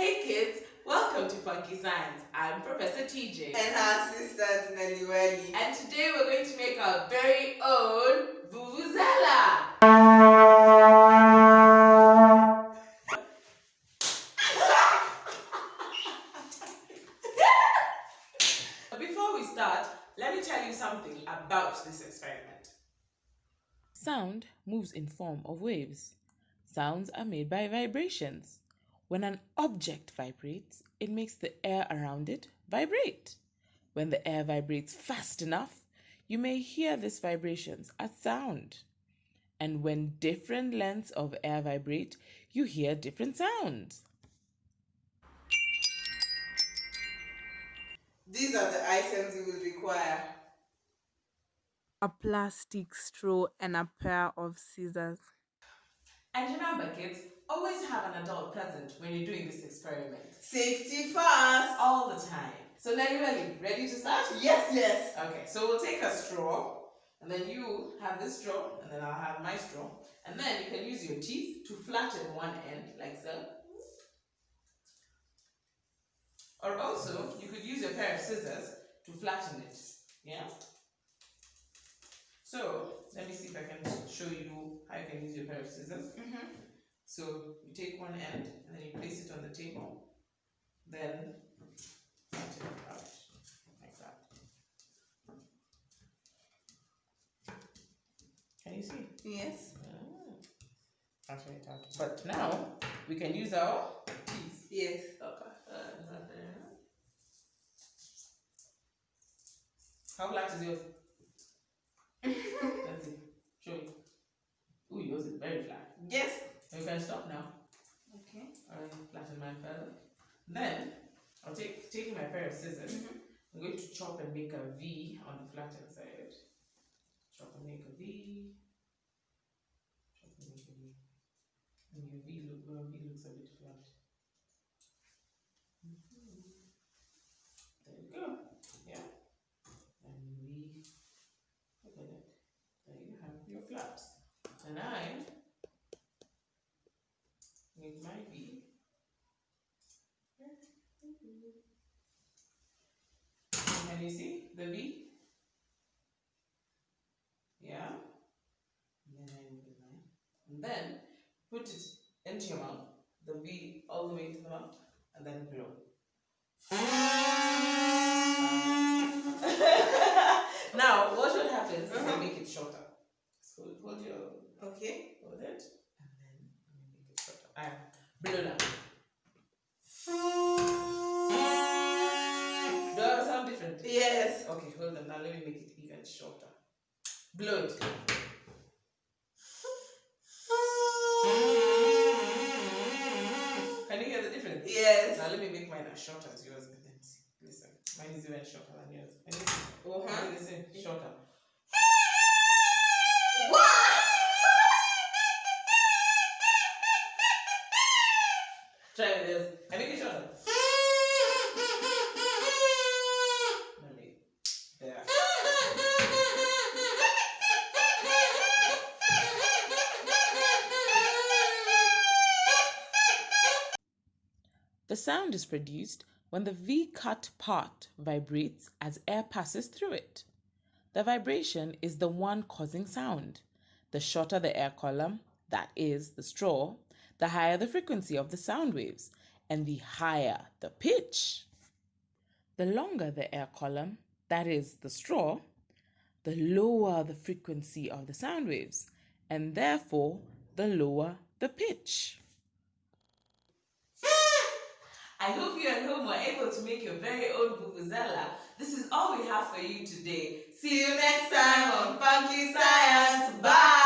Hey kids, welcome to Funky Science. I'm Professor TJ. And her sister Nelly Welly. And today we're going to make our very own Vuvuzela. Before we start, let me tell you something about this experiment. Sound moves in form of waves. Sounds are made by vibrations. When an object vibrates, it makes the air around it vibrate. When the air vibrates fast enough, you may hear these vibrations as sound. And when different lengths of air vibrate, you hear different sounds. These are the items you will require. a plastic straw and a pair of scissors. And remember, kids, always have an adult present when you're doing this experiment. Safety first. All the time. So, Nelly Welly, ready to start? Yes, yes. Okay, so we'll take a straw, and then you have this straw, and then I'll have my straw. And then you can use your teeth to flatten one end, like so. Or also, you could use a pair of scissors to flatten it. Yeah? So, let me see if I can show you how you can use your pair of scissors. Mm-hmm. So, you take one end, and then you place it on the table. Then, flatten it out, like that. Can you see? Yes. Flatten it out. But now, we can use our teeth. Yes. Okay. Uh. How flat is yours? Let's see. Show you. Ooh, yours is very flat. Yes. Can stop now. Okay. I'll flatten mine further. Then, I'll take taking my pair of scissors. Mhm. I'm going to chop and make a V on the flattened side. Chop and make a V. Chop and make a V. And your V look V looks a bit flat. Mhm. There you go. Yeah. And V. Look at that. There you have your flaps. And I make my V. Can you see the V? Yeah. And then. And then put it into your mouth. The V all the way into the mouth. And then blow. now, what should happen is I make it shorter. So hold your Okay. hold it. And then let me make it shorter. Blow now. Do I sound different? Yes. Okay, hold on. Now let me make it even shorter. Blow it. Can you hear the difference? Yes. Now let me make mine as short as yours. Listen, mine is even shorter than yours. Uh-huh. Listen, shorter. The sound is produced when the V cut part vibrates as air passes through it. The vibration is the one causing sound. The shorter the air column, that is, the straw, the higher the frequency of the sound waves, and the higher the pitch. The longer the air column, that is, the straw, the lower the frequency of the sound waves, and therefore the lower the pitch. I hope you at home were able to make your very own Vuvuzela. This is all we have for you today. See you next time on Funky Science. Bye!